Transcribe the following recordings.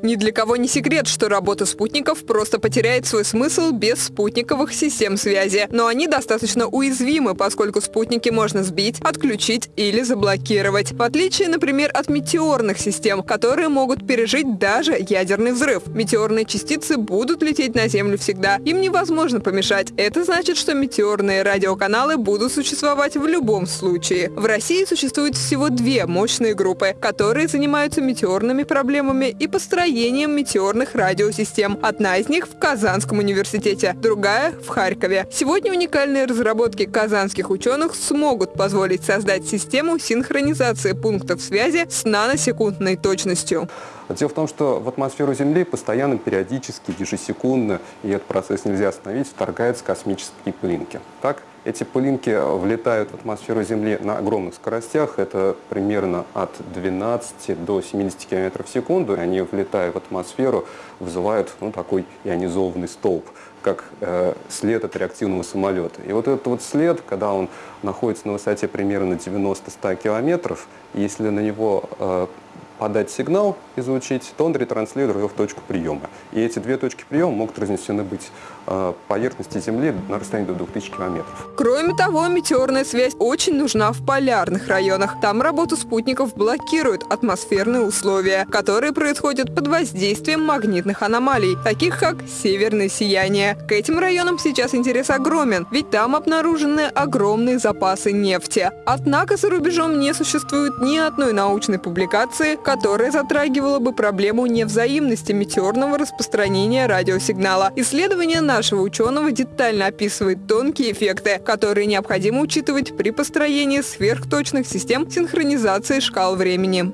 Ни для кого не секрет, что работа спутников просто потеряет свой смысл без спутниковых систем связи. Но они достаточно уязвимы, поскольку спутники можно сбить, отключить или заблокировать. В отличие, например, от метеорных систем, которые могут пережить даже ядерный взрыв. Метеорные частицы будут лететь на Землю всегда. Им невозможно помешать. Это значит, что метеорные радиоканалы будут существовать в любом случае. В России существует всего две мощные группы, которые занимаются метеорными проблемами и построением построением метеорных радиосистем. Одна из них в Казанском университете, другая в Харькове. Сегодня уникальные разработки казанских ученых смогут позволить создать систему синхронизации пунктов связи с наносекундной точностью. Дело в том, что в атмосферу Земли постоянно, периодически, ежесекундно, и этот процесс нельзя остановить, вторгаются космические пылинки. Так, эти пылинки влетают в атмосферу Земли на огромных скоростях, это примерно от 12 до 70 км в секунду, они, влетая в атмосферу, вызывают ну, такой ионизованный столб, как э, след от реактивного самолета. И вот этот вот след, когда он находится на высоте примерно 90-100 километров, если на него э, подать сигнал, излучить, то он ретранслирует его в точку приема. И эти две точки приема могут разнесены быть э, поверхности Земли на расстоянии до 2000 километров. Кроме того, метеорная связь очень нужна в полярных районах. Там работу спутников блокируют атмосферные условия, которые происходят под воздействием магнитных аномалий, таких как северное сияние. К этим районам сейчас интерес огромен, ведь там обнаружены огромные запасы нефти. Однако за рубежом не существует ни одной научной публикации, которая затрагивала бы проблему невзаимности метеорного распространения радиосигнала. Исследование нашего ученого детально описывает тонкие эффекты, которые необходимо учитывать при построении сверхточных систем синхронизации шкал времени.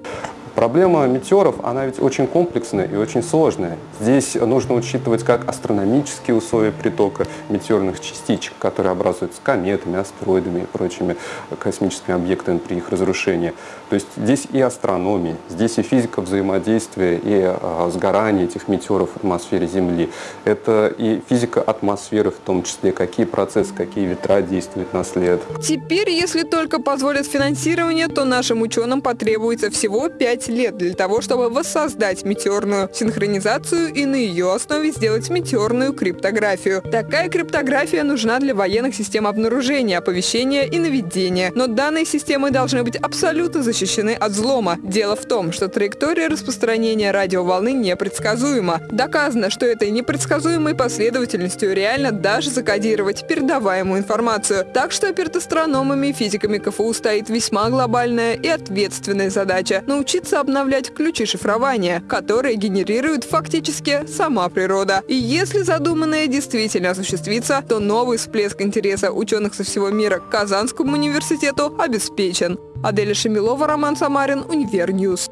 Проблема метеоров, она ведь очень комплексная и очень сложная. Здесь нужно учитывать как астрономические условия притока метеорных частичек, которые образуются кометами, астероидами и прочими космическими объектами при их разрушении. То есть здесь и астрономия, здесь и физика взаимодействия и а, сгорания этих метеоров в атмосфере Земли. Это и физика атмосферы в том числе, какие процессы, какие ветра действуют на след. Теперь, если только позволят финансирование, то нашим ученым потребуется всего 5 5 лет для того, чтобы воссоздать метеорную синхронизацию и на ее основе сделать метеорную криптографию. Такая криптография нужна для военных систем обнаружения, оповещения и наведения. Но данные системы должны быть абсолютно защищены от взлома. Дело в том, что траектория распространения радиоволны непредсказуема. Доказано, что этой непредсказуемой последовательностью реально даже закодировать передаваемую информацию. Так что перед астрономами и физиками КФУ стоит весьма глобальная и ответственная задача – научиться научиться обновлять ключи шифрования, которые генерирует фактически сама природа. И если задуманное действительно осуществится, то новый всплеск интереса ученых со всего мира к Казанскому университету обеспечен. Аделя Шамилова, Роман Самарин, Univer News.